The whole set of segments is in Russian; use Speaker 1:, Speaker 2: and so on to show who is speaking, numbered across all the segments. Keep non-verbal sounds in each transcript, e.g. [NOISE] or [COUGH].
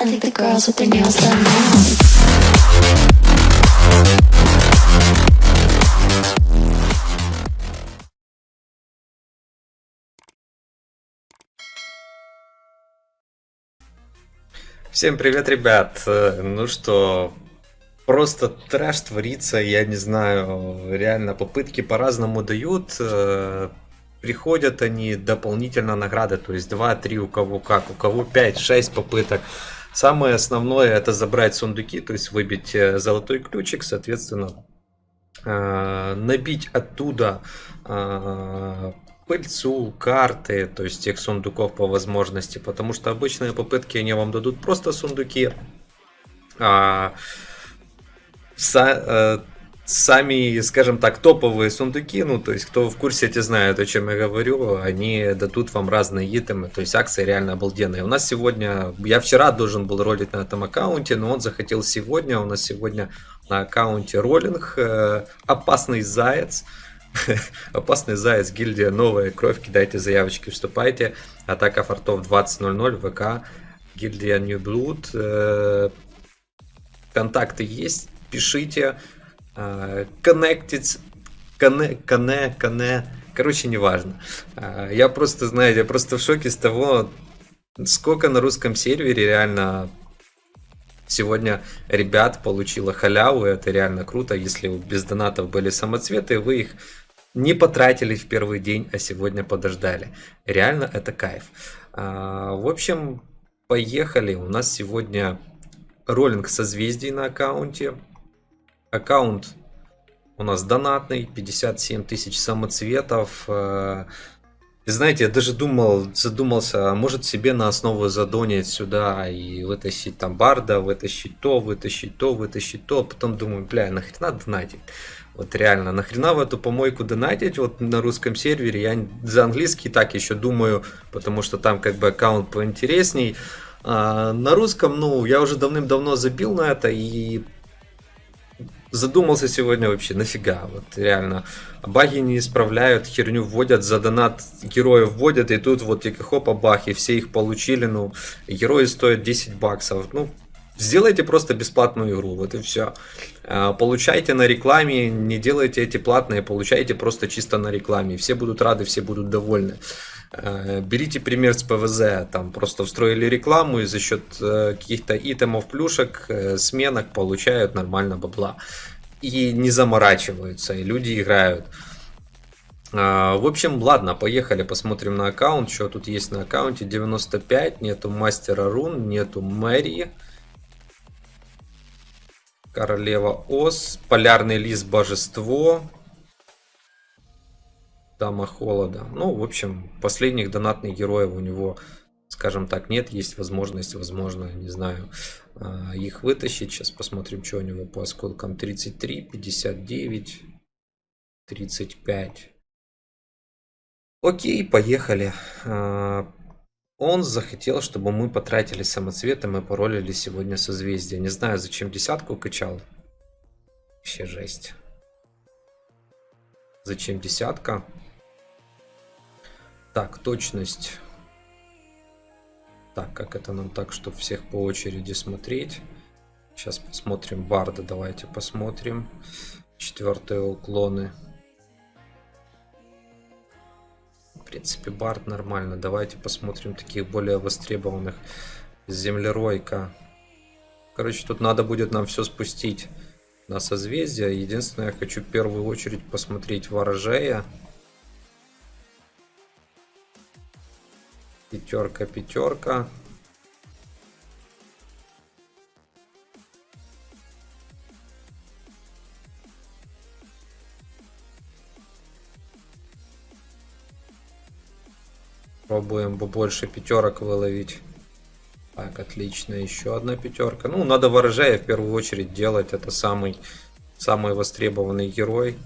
Speaker 1: I think the girls with their nails done now.
Speaker 2: Всем привет, ребят! Ну что, просто трэш творится, я не знаю, реально попытки по-разному дают, э, приходят они дополнительно награды, то есть 2-3 у кого как, у кого 5-6 попыток. Самое основное это забрать сундуки, то есть выбить э, золотой ключик, соответственно, э, набить оттуда э, пыльцу, карты, то есть тех сундуков по возможности, потому что обычные попытки они вам дадут просто сундуки, а сами, скажем так, топовые сундуки, ну, то есть, кто в курсе, те знают, о чем я говорю, они дадут вам разные итемы, то есть, акции реально обалденные. У нас сегодня, я вчера должен был ролить на этом аккаунте, но он захотел сегодня, у нас сегодня на аккаунте роллинг, э, опасный заяц, [LAUGHS] Опасный заяц, гильдия новая кровь, кидайте заявочки, вступайте. Атака фортов 20.00, ВК, гильдия New Blood. э, Контакты есть, пишите. Э, Connected, коне, коне, коне. Короче, неважно. Э, Я просто, знаете, я просто в шоке с того, сколько на русском сервере реально Сегодня ребят получила халяву, это реально круто. Если без донатов были самоцветы, вы их не потратили в первый день, а сегодня подождали. Реально это кайф. А, В общем, поехали. У нас сегодня роллинг созвездий на аккаунте. Аккаунт у нас донатный, 57 тысяч самоцветов. Э, и знаете, я даже думал, задумался, а может себе на основу задонить сюда и вытащить там барда, вытащить то, вытащить то, вытащить то. Потом думаю, бля, нахрена донатить? Вот реально, нахрена в эту помойку донатить вот на русском сервере? Я за английский так еще думаю, потому что там как бы аккаунт поинтересней. А на русском, ну, я уже давным-давно забил на это и задумался сегодня вообще, нафига, вот реально. Баги не исправляют, херню вводят, за донат героев вводят, и тут вот тільки хопа бах, и все их получили, ну, герои стоят 10 баксов, ну, сделайте просто бесплатную игру, вот и все. Получайте на рекламе, не делайте эти платные, получайте просто чисто на рекламе, все будут рады, все будут довольны. Э, Берите пример с ПВЗ, там просто встроили рекламу и за счет э, каких-то итемов, плюшек, э, сменок получают нормально бабла. И не заморачиваются, и люди играют. В общем, ладно, поехали, посмотрим на аккаунт, что тут есть на аккаунте. 95, нету мастера рун, нету Мэри. Королева Ос, Полярный лис Божество, Дама Холода. Ну, в общем, последних донатных героев у него, скажем так, нет. Есть возможность, возможно, не знаю, а, их вытащить. Сейчас посмотрим, что у него по осколкам. 33, 59, 35. Окей, поехали. А, Он захотел, чтобы мы потратили самоцветом и паролили сегодня созвездие. Не знаю, зачем десятку качал. Вообще жесть. Зачем десятка? Так, точность. Так, как это нам так, чтобы всех по очереди смотреть? Сейчас посмотрим Барда, давайте посмотрим. Четвертые уклоны. В принципе, Бард нормально. Давайте посмотрим таких более востребованных. Землеройка. Короче, тут надо будет нам все спустить на созвездие. Единственное, я хочу в первую очередь посмотреть ворожея. Пятерка, пятерка. Пробуем побольше пятерок выловить. Так, отлично. Еще одна пятерка. Ну, надо ворожея в первую очередь делать. Это самый, самый востребованный герой.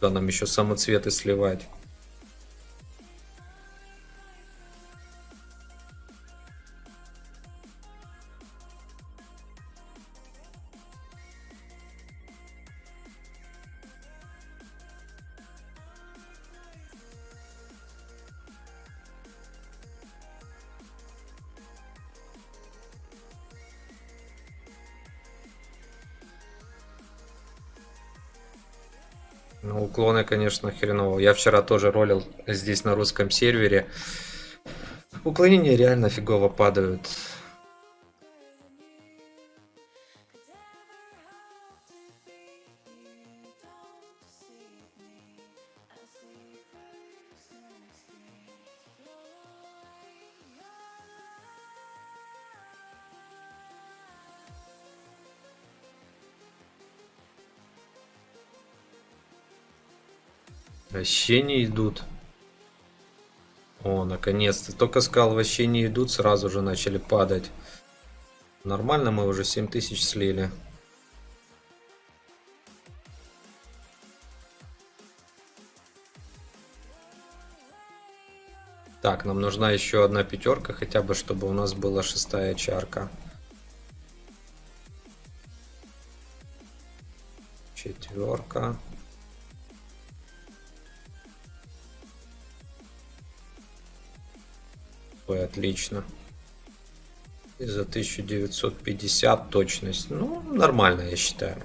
Speaker 2: Да, нам еще самоцветы сливать. Ну, уклоны, конечно, хреново. Я вчера тоже ролил здесь на русском сервере. Уклонения реально фигово падают. Вообще не идут. О, наконец-то. Только сказал, вообще не идут, сразу же начали падать. Нормально, мы уже 7000 слили. Так, нам нужна еще одна пятерка, хотя бы, чтобы у нас была шестая чарка. Четверка. Отлично. И за 1950 точность. Ну, нормально, я считаю.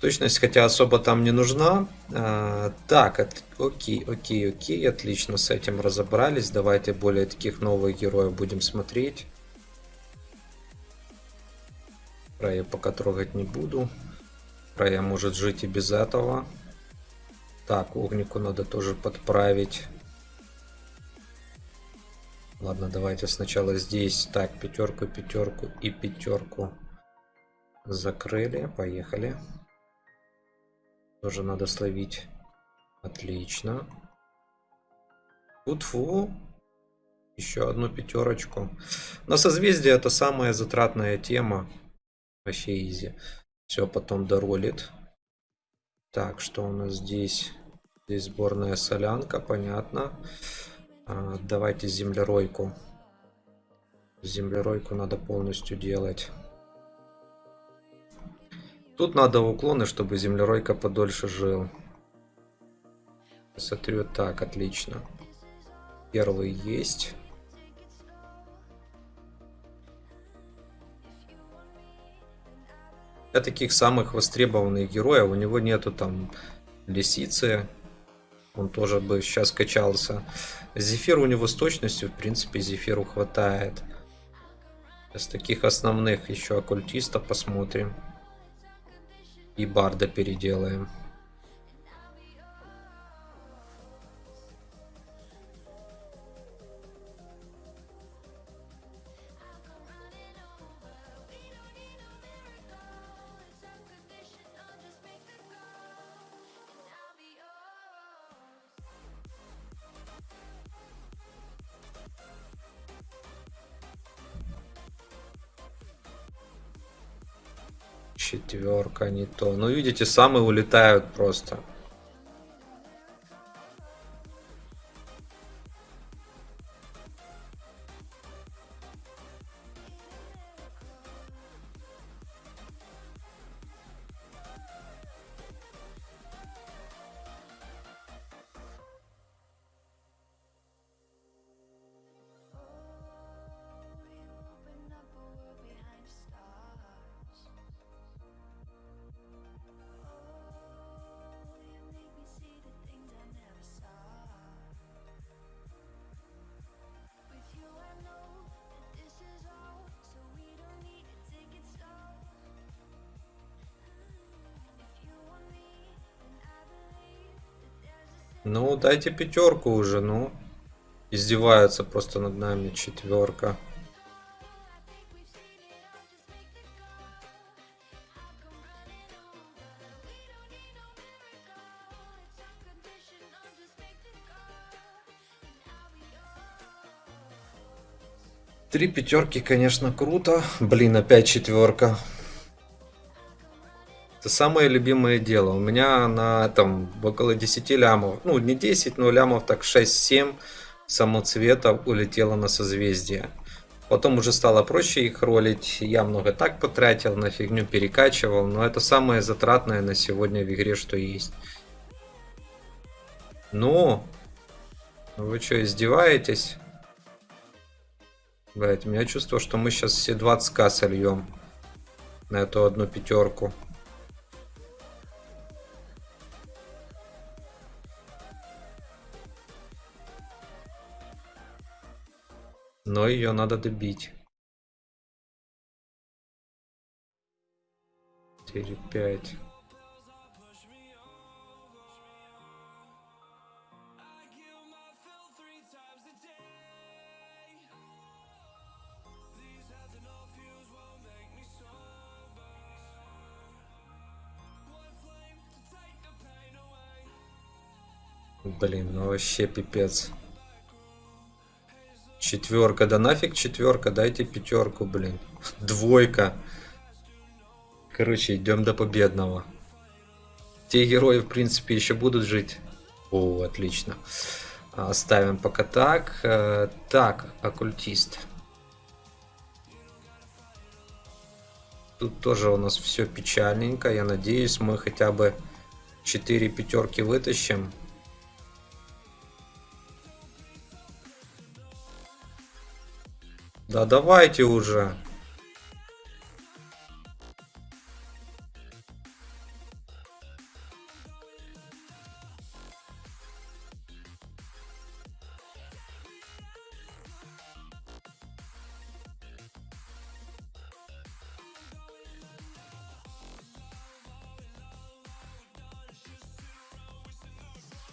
Speaker 2: Точность, хотя особо там не нужна. А, так, от, окей, окей, окей, отлично, с этим разобрались. Давайте более таких новых героев будем смотреть. Про я пока трогать не буду. Про я может жить и без этого. Так, огнику надо тоже подправить. Ладно, давайте сначала здесь. Так, пятерку, пятерку и пятерку закрыли. Поехали. Тоже надо словить. Отлично. Фу-фу. Еще одну пятерочку. Но созвездие это самая затратная тема. Вообще изи. Все потом доролит. Так, что у нас здесь? Здесь сборная солянка, понятно. А, давайте землеройку. Землеройку надо полностью делать. Тут надо уклоны, чтобы землеройка подольше жил. Смотрю, так, отлично. Первый есть. Для таких самых востребованных героев у него нету там лисицы, он тоже бы сейчас качался. Зефир у него с точностью, в принципе, Зефиру хватает. Из таких основных еще оккультиста посмотрим. И Барда переделаем. Четверка не то. Ну, видите, самые улетают просто. Ну, дайте пятерку уже, ну. Издеваются просто над нами. Четверка. Три пятерки, конечно, круто. Блин, опять четверка. Это самое любимое дело. У меня на там около 10 лямов, ну не 10, но лямов так 6-7 самоцветов улетело на созвездие. Потом уже стало проще их ролить. Я много так потратил, на фигню перекачивал. Но это самое затратное на сегодня в игре, что есть. Ну, вы что, издеваетесь? Блять, у меня чувство, что мы сейчас все 20к сольем на эту одну пятерку. Но ее надо добить. 4, 5. Блин, ну вообще пипец. Четверка, да нафиг четверка, дайте пятерку, блин. Двойка. Короче, идем до победного. Те герои, в принципе, еще будут жить. О, отлично. Оставим пока так. Э, так, оккультист. Тут тоже у нас все печальненько. Я надеюсь, мы хотя бы 4 пятерки вытащим. Да давайте уже.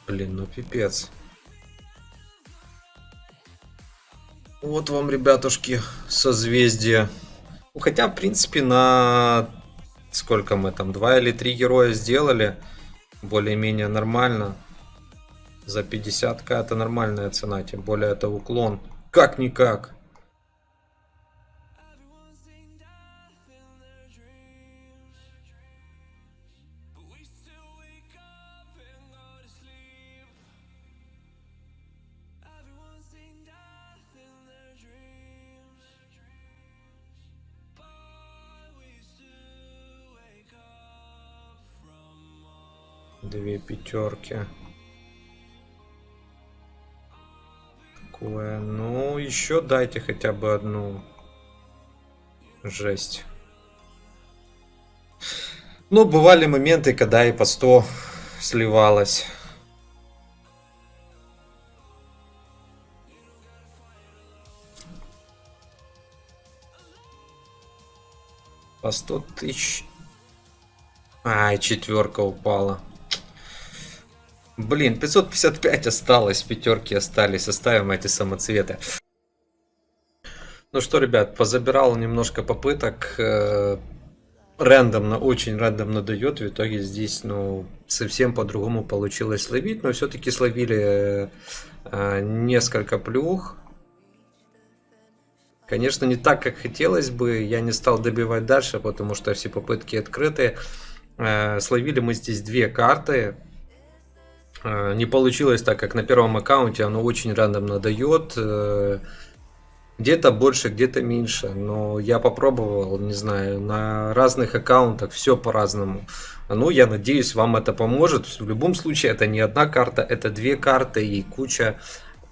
Speaker 2: Блин, ну пипец. Вот вам, ребятушки, созвездие. Ну, хотя, в принципе, на... Сколько мы там? Два или три героя сделали. Более-менее нормально. За 50к это нормальная цена. Тем более это уклон. Как-никак. Две пятерки. Такое. Ну, еще дайте хотя бы одну. Жесть. Ну, бывали моменты, когда и по 100 сливалось. По 100 тысяч. Ай, четверка упала. Блин, 555 осталось, пятерки остались, оставим эти самоцветы. Ну что, ребят, позабирал немножко попыток. Э, рандомно, очень рандомно дает. В итоге здесь, ну, совсем по-другому получилось словить. Но все-таки словили э, несколько плюх. Конечно, не так, как хотелось бы. Я не стал добивать дальше, потому что все попытки открыты. Э, словили мы здесь две карты. Э, не получилось так, как на первом аккаунте, оно очень рандомно дает. Э, где-то больше, где-то меньше. Но я попробовал, не знаю, на разных аккаунтах все по-разному. Ну, я надеюсь, вам это поможет. В любом случае, это не одна карта, это две карты и куча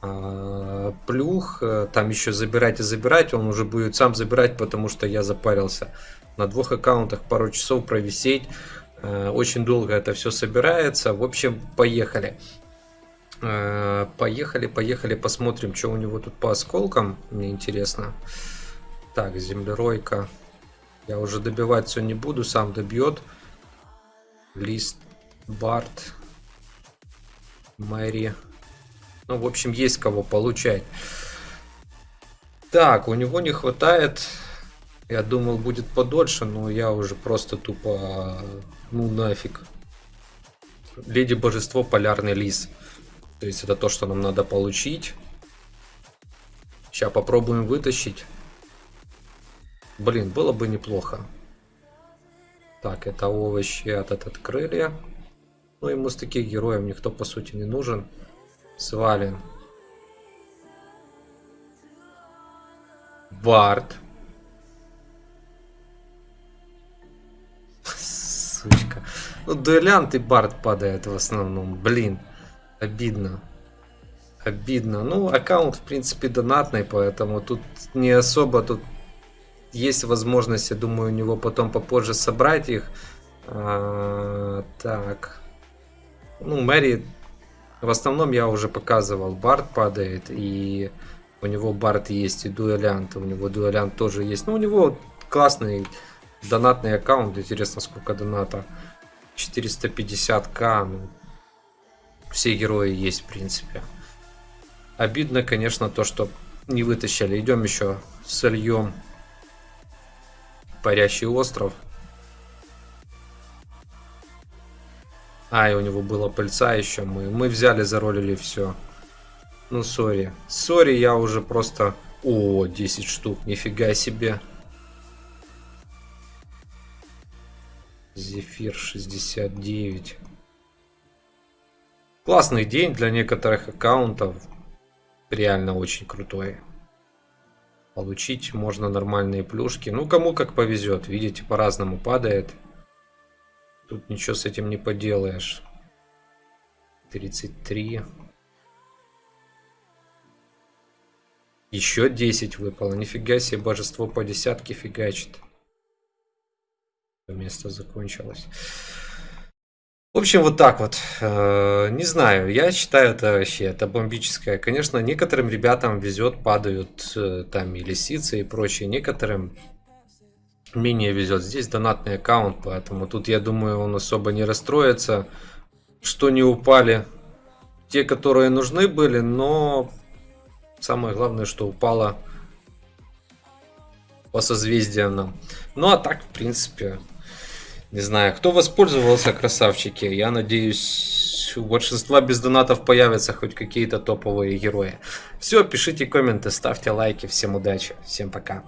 Speaker 2: э, плюх. Там еще забирать и забирать. Он уже будет сам забирать, потому что я запарился. На двух аккаунтах пару часов провисеть. Э, очень долго это все собирается. В общем, поехали. Э, поехали, поехали, посмотрим, что у него тут по осколкам. Мне интересно. Так, землеройка. Я уже добивать все не буду, сам добьет. Лист, Барт, Мэри. Ну, в общем, есть кого получать. Так, у него не хватает я думал будет подольше, но я уже просто тупо... Ну нафиг. Леди Божество, Полярный Лис. То есть это то, что нам надо получить. Сейчас попробуем вытащить. Блин, было бы неплохо. Так, это овощи этот открыли. Ну, ему с таких героев никто, по сути, не нужен. Свалим. Барт. Сучка. Ну, дуэлянт и бард падает в основном. Блин, обидно. Обидно. Ну, аккаунт, в принципе, донатный, поэтому тут не особо тут есть возможность, я думаю, у него потом попозже собрать их. А, так. Ну, Мэри, в основном я уже показывал, Бард падает, и У него Барт есть и Дуэлянт, у него Дуэлянт тоже есть. Ну, у него классный донатный аккаунт. Интересно, сколько доната. 450к. Ну, все герои есть, в принципе. Обидно, конечно, то, что не вытащили. Идем еще сольем парящий остров. А, и у него была пыльца еще. Мы, мы взяли, заролили все. Ну, сори. Сори, я уже просто... О, 10 штук. Нифига себе. Зефир 69. Классный день для некоторых аккаунтов. Реально очень крутой. Получить можно нормальные плюшки. Ну, кому как повезет. Видите, по-разному падает. Тут ничего с этим не поделаешь. 33. Еще 10 выпало. Нифига себе, божество по десятке фигачит. Место закончилось. В общем, вот так вот. Э, не знаю, я считаю это вообще, это бомбическое. Конечно, некоторым ребятам везет, падают э, там и лисицы и прочее. Некоторым менее везет. Здесь донатный аккаунт, поэтому тут, я думаю, он особо не расстроится, что не упали те, которые нужны были, но самое главное, что упало по созвездиям нам. Ну, а так, в принципе, не знаю, кто воспользовался, красавчики. Я надеюсь, у большинства без донатов появятся хоть какие-то топовые герои. Все, пишите комменты, ставьте лайки. Всем удачи, всем пока.